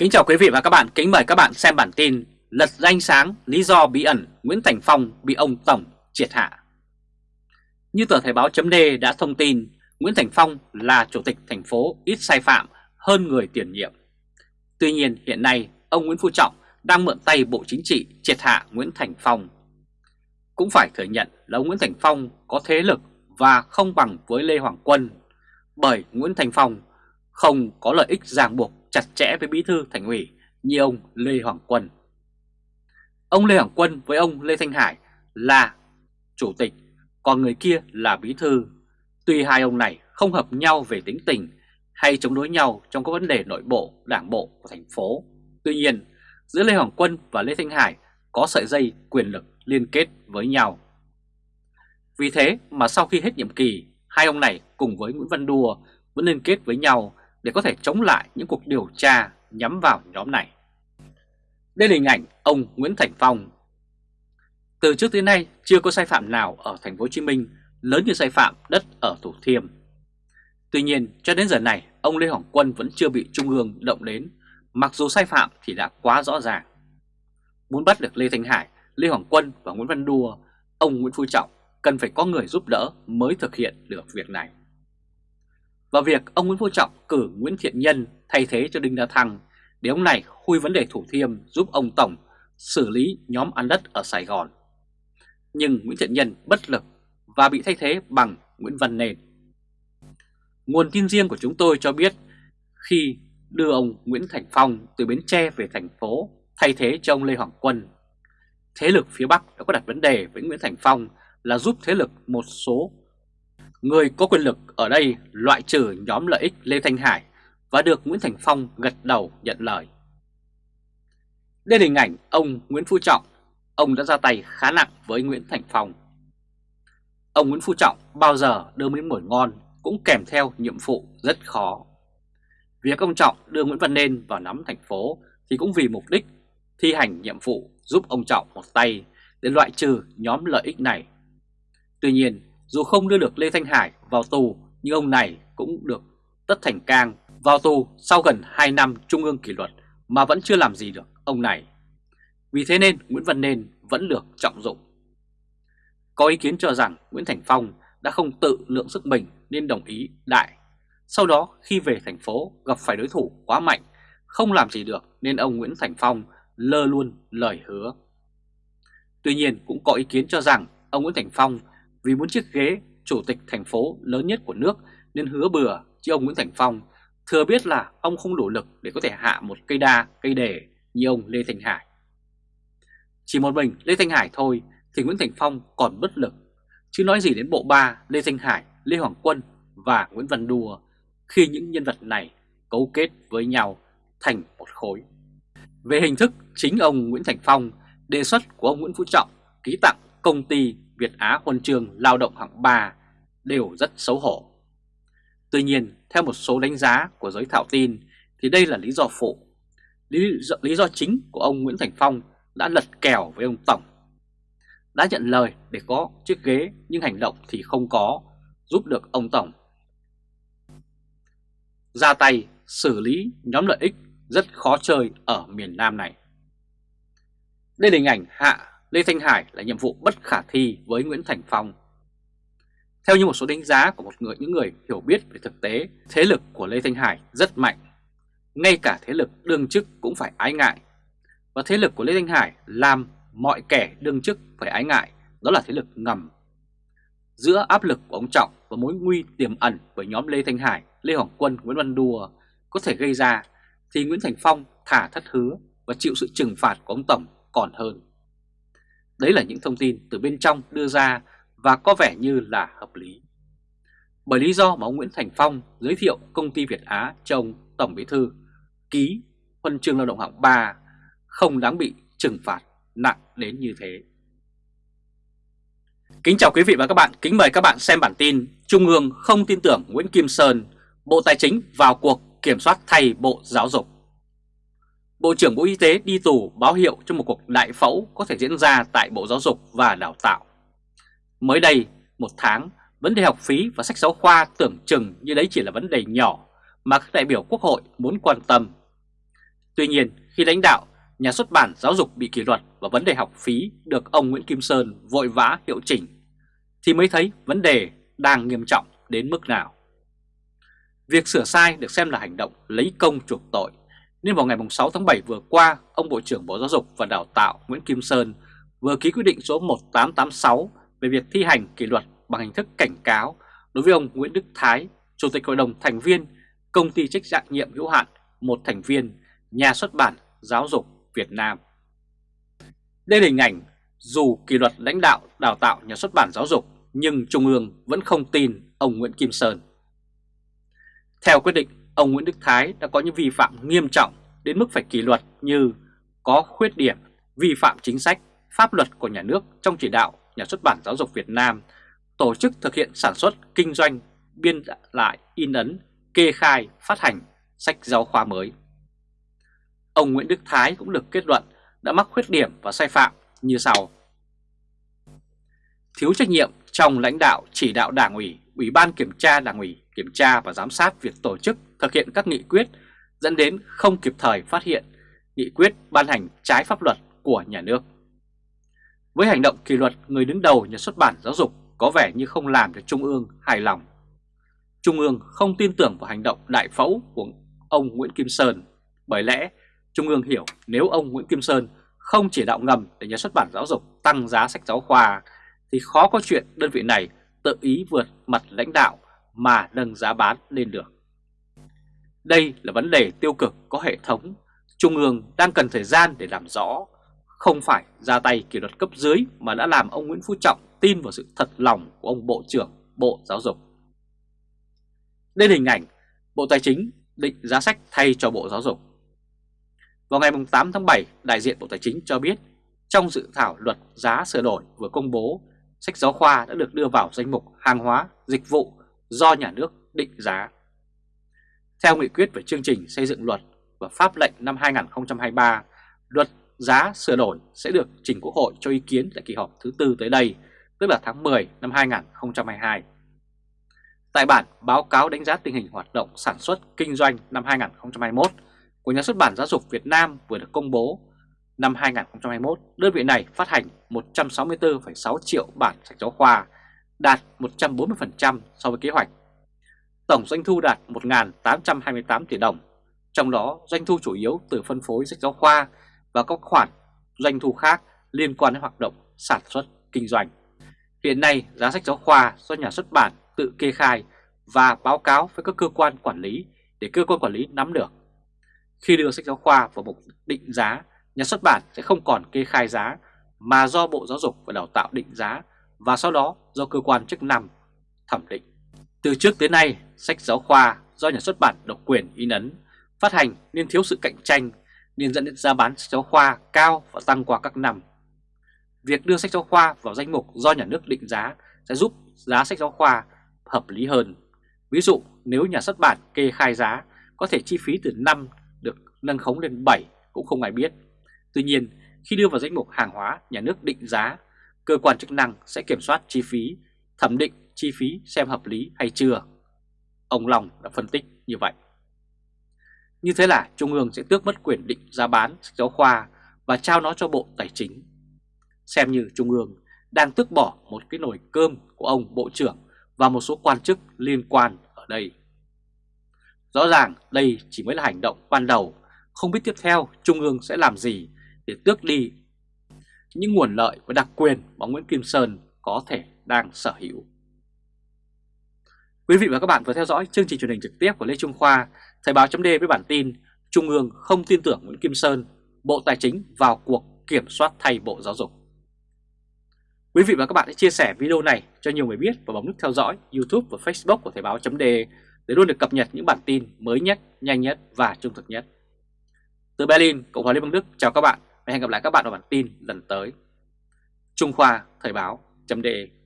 Kính chào quý vị và các bạn, kính mời các bạn xem bản tin Lật danh sáng lý do bí ẩn Nguyễn Thành Phong bị ông Tổng triệt hạ. Như tờ Thời báo chấm đã thông tin Nguyễn Thành Phong là chủ tịch thành phố ít sai phạm hơn người tiền nhiệm. Tuy nhiên hiện nay ông Nguyễn Phú Trọng đang mượn tay Bộ Chính trị triệt hạ Nguyễn Thành Phong. Cũng phải thừa nhận là ông Nguyễn Thành Phong có thế lực và không bằng với Lê Hoàng Quân Bởi Nguyễn Thành Phong không có lợi ích ràng buộc chặt chẽ với bí thư thành ủy như ông Lê Hoàng Quân. Ông Lê Hoàng Quân với ông Lê Thanh Hải là chủ tịch, còn người kia là bí thư. Tuy hai ông này không hợp nhau về tính tình hay chống đối nhau trong các vấn đề nội bộ, đảng bộ của thành phố. Tuy nhiên, giữa Lê Hoàng Quân và Lê Thanh Hải có sợi dây quyền lực liên kết với nhau. Vì thế mà sau khi hết nhiệm kỳ, hai ông này cùng với Nguyễn Văn Đùa vẫn liên kết với nhau để có thể chống lại những cuộc điều tra nhắm vào nhóm này. Đây là hình ảnh ông Nguyễn Thành Phong. Từ trước tới nay chưa có sai phạm nào ở thành phố Hồ Chí Minh lớn như sai phạm đất ở Thủ Thiêm. Tuy nhiên cho đến giờ này ông Lê Hoàng Quân vẫn chưa bị Trung ương động đến mặc dù sai phạm thì đã quá rõ ràng. Muốn bắt được Lê Thanh Hải, Lê Hoàng Quân và Nguyễn Văn Đua, ông Nguyễn Phú Trọng cần phải có người giúp đỡ mới thực hiện được việc này và việc ông Nguyễn Phú Trọng cử Nguyễn Thiện Nhân thay thế cho Đinh La Thăng để ông này khui vấn đề Thủ Thiêm giúp ông Tổng xử lý nhóm ăn đất ở Sài Gòn. Nhưng Nguyễn Thiện Nhân bất lực và bị thay thế bằng Nguyễn Văn Nền. Nguồn tin riêng của chúng tôi cho biết khi đưa ông Nguyễn Thành Phong từ Bến Tre về thành phố thay thế cho ông Lê Hoàng Quân, thế lực phía Bắc đã có đặt vấn đề với Nguyễn Thành Phong là giúp thế lực một số Người có quyền lực ở đây loại trừ nhóm lợi ích Lê Thanh Hải và được Nguyễn Thành Phong gật đầu nhận lời. Đây là hình ảnh ông Nguyễn Phú Trọng, ông đã ra tay khá nặng với Nguyễn Thành Phong. Ông Nguyễn Phú Trọng bao giờ đưa miếng mồi ngon cũng kèm theo nhiệm vụ rất khó. Việc ông Trọng đưa Nguyễn Văn Nên vào nắm thành phố thì cũng vì mục đích thi hành nhiệm vụ giúp ông Trọng một tay để loại trừ nhóm lợi ích này. Tuy nhiên, dù không đưa được Lê Thanh Hải vào tù nhưng ông này cũng được Tất Thành Cang vào tù sau gần 2 năm trung ương kỷ luật mà vẫn chưa làm gì được ông này. Vì thế nên Nguyễn Văn Nên vẫn được trọng dụng. Có ý kiến cho rằng Nguyễn Thành Phong đã không tự lượng sức mình nên đồng ý đại. Sau đó khi về thành phố gặp phải đối thủ quá mạnh, không làm gì được nên ông Nguyễn Thành Phong lơ luôn lời hứa. Tuy nhiên cũng có ý kiến cho rằng ông Nguyễn Thành Phong vì muốn chiếc ghế chủ tịch thành phố lớn nhất của nước nên hứa bừa chứ ông Nguyễn Thành Phong thừa biết là ông không đủ lực để có thể hạ một cây đa, cây đề như ông Lê Thành Hải. Chỉ một mình Lê Thanh Hải thôi thì Nguyễn Thành Phong còn bất lực, chứ nói gì đến bộ ba Lê Thanh Hải, Lê Hoàng Quân và Nguyễn Văn Đùa khi những nhân vật này cấu kết với nhau thành một khối. Về hình thức, chính ông Nguyễn Thành Phong đề xuất của ông Nguyễn Phú Trọng ký tặng công ty Việt Á huân chương lao động hạng 3 đều rất xấu hổ. Tuy nhiên, theo một số đánh giá của giới thảo tin thì đây là lý do phụ. Lý do, lý do chính của ông Nguyễn Thành Phong đã lật kèo với ông Tổng. Đã nhận lời để có chiếc ghế nhưng hành động thì không có, giúp được ông Tổng. Ra tay xử lý nhóm lợi ích rất khó chơi ở miền Nam này. Đây là hình ảnh Hạ Lê Thanh Hải là nhiệm vụ bất khả thi với Nguyễn Thành Phong. Theo như một số đánh giá của một người những người hiểu biết về thực tế, thế lực của Lê Thanh Hải rất mạnh. Ngay cả thế lực đương chức cũng phải ái ngại. Và thế lực của Lê Thanh Hải làm mọi kẻ đương chức phải ái ngại, đó là thế lực ngầm. Giữa áp lực của ông Trọng và mối nguy tiềm ẩn với nhóm Lê Thanh Hải, Lê Hoàng Quân, Nguyễn Văn Đùa có thể gây ra, thì Nguyễn Thành Phong thả thất hứa và chịu sự trừng phạt của ông Tổng còn hơn. Đấy là những thông tin từ bên trong đưa ra và có vẻ như là hợp lý. Bởi lý do mà ông Nguyễn Thành Phong giới thiệu công ty Việt Á cho ông Tổng Bí Thư ký huân chương lao động hạng 3 không đáng bị trừng phạt nặng đến như thế. Kính chào quý vị và các bạn, kính mời các bạn xem bản tin Trung ương không tin tưởng Nguyễn Kim Sơn, Bộ Tài chính vào cuộc kiểm soát thay Bộ Giáo dục. Bộ trưởng Bộ Y tế đi tù báo hiệu cho một cuộc đại phẫu có thể diễn ra tại Bộ Giáo dục và Đào tạo. Mới đây, một tháng, vấn đề học phí và sách giáo khoa tưởng chừng như đấy chỉ là vấn đề nhỏ mà các đại biểu Quốc hội muốn quan tâm. Tuy nhiên, khi lãnh đạo nhà xuất bản giáo dục bị kỷ luật và vấn đề học phí được ông Nguyễn Kim Sơn vội vã hiệu chỉnh, thì mới thấy vấn đề đang nghiêm trọng đến mức nào. Việc sửa sai được xem là hành động lấy công chuộc tội, nên vào ngày 6 tháng 7 vừa qua, ông Bộ trưởng Bộ Giáo dục và Đào tạo Nguyễn Kim Sơn vừa ký quyết định số 1886 về việc thi hành kỷ luật bằng hình thức cảnh cáo đối với ông Nguyễn Đức Thái, Chủ tịch Hội đồng thành viên Công ty trách nhiệm nhiệm hữu hạn một thành viên Nhà xuất bản Giáo dục Việt Nam. Đây là hình ảnh dù kỷ luật lãnh đạo đào tạo nhà xuất bản giáo dục nhưng Trung ương vẫn không tin ông Nguyễn Kim Sơn. Theo quyết định, ông Nguyễn Đức Thái đã có những vi phạm nghiêm trọng đến mức phải kỷ luật như có khuyết điểm, vi phạm chính sách, pháp luật của nhà nước trong chỉ đạo nhà xuất bản giáo dục Việt Nam tổ chức thực hiện sản xuất, kinh doanh, biên lại, in ấn, kê khai, phát hành sách giáo khoa mới. Ông Nguyễn Đức Thái cũng được kết luận đã mắc khuyết điểm và sai phạm như sau. Thiếu trách nhiệm trong lãnh đạo chỉ đạo đảng ủy, ủy ban kiểm tra đảng ủy, kiểm tra và giám sát việc tổ chức thực hiện các nghị quyết dẫn đến không kịp thời phát hiện nghị quyết ban hành trái pháp luật của nhà nước. Với hành động kỷ luật người đứng đầu nhà xuất bản giáo dục có vẻ như không làm cho Trung ương hài lòng. Trung ương không tin tưởng vào hành động đại phẫu của ông Nguyễn Kim Sơn, bởi lẽ Trung ương hiểu nếu ông Nguyễn Kim Sơn không chỉ đạo ngầm để nhà xuất bản giáo dục tăng giá sách giáo khoa thì khó có chuyện đơn vị này tự ý vượt mặt lãnh đạo mà nâng giá bán lên được. Đây là vấn đề tiêu cực có hệ thống, Trung ương đang cần thời gian để làm rõ, không phải ra tay kỷ luật cấp dưới mà đã làm ông Nguyễn Phú Trọng tin vào sự thật lòng của ông Bộ trưởng Bộ Giáo dục. Đây là hình ảnh Bộ Tài chính định giá sách thay cho Bộ Giáo dục. Vào ngày 8 tháng 7, đại diện Bộ Tài chính cho biết trong dự thảo luật giá sửa đổi vừa công bố, sách giáo khoa đã được đưa vào danh mục hàng hóa, dịch vụ do nhà nước định giá. Theo nghị quyết về chương trình xây dựng luật và pháp lệnh năm 2023, luật giá sửa đổi sẽ được trình Quốc hội cho ý kiến tại kỳ họp thứ tư tới đây, tức là tháng 10 năm 2022. Tại bản báo cáo đánh giá tình hình hoạt động sản xuất kinh doanh năm 2021 của nhà xuất bản giáo dục Việt Nam vừa được công bố, năm 2021 đơn vị này phát hành 164,6 triệu bản sách giáo khoa, đạt 140% so với kế hoạch. Tổng doanh thu đạt 1.828 tỷ đồng, trong đó doanh thu chủ yếu từ phân phối sách giáo khoa và các khoản doanh thu khác liên quan đến hoạt động sản xuất kinh doanh. Hiện nay giá sách giáo khoa do nhà xuất bản tự kê khai và báo cáo với các cơ quan quản lý để cơ quan quản lý nắm được. Khi đưa sách giáo khoa vào mục định giá, nhà xuất bản sẽ không còn kê khai giá mà do Bộ Giáo dục và Đào tạo định giá và sau đó do cơ quan chức năng thẩm định. Từ trước tới nay, sách giáo khoa do nhà xuất bản độc quyền in ấn, phát hành nên thiếu sự cạnh tranh nên dẫn đến giá bán sách giáo khoa cao và tăng qua các năm. Việc đưa sách giáo khoa vào danh mục do nhà nước định giá sẽ giúp giá sách giáo khoa hợp lý hơn. Ví dụ nếu nhà xuất bản kê khai giá có thể chi phí từ 5 được nâng khống lên 7 cũng không ai biết. Tuy nhiên khi đưa vào danh mục hàng hóa nhà nước định giá, cơ quan chức năng sẽ kiểm soát chi phí, thẩm định chi phí xem hợp lý hay chưa. Ông Long đã phân tích như vậy. Như thế là Trung ương sẽ tước mất quyền định giá bán sách giáo khoa và trao nó cho Bộ Tài chính. Xem như Trung ương đang tước bỏ một cái nồi cơm của ông Bộ trưởng và một số quan chức liên quan ở đây. Rõ ràng đây chỉ mới là hành động ban đầu, không biết tiếp theo Trung ương sẽ làm gì để tước đi những nguồn lợi và đặc quyền mà Nguyễn Kim Sơn có thể đang sở hữu. Quý vị và các bạn vừa theo dõi chương trình truyền hình trực tiếp của Lê Trung Khoa, Thời báo chấm với bản tin Trung ương không tin tưởng Nguyễn Kim Sơn, Bộ Tài chính vào cuộc kiểm soát thay Bộ Giáo dục. Quý vị và các bạn hãy chia sẻ video này cho nhiều người biết và bấm nút theo dõi YouTube và Facebook của Thời báo chấm để luôn được cập nhật những bản tin mới nhất, nhanh nhất và trung thực nhất. Từ Berlin, Cộng hòa Liên bang Đức chào các bạn và hẹn gặp lại các bạn ở bản tin lần tới. Trung Khoa Thời báo .de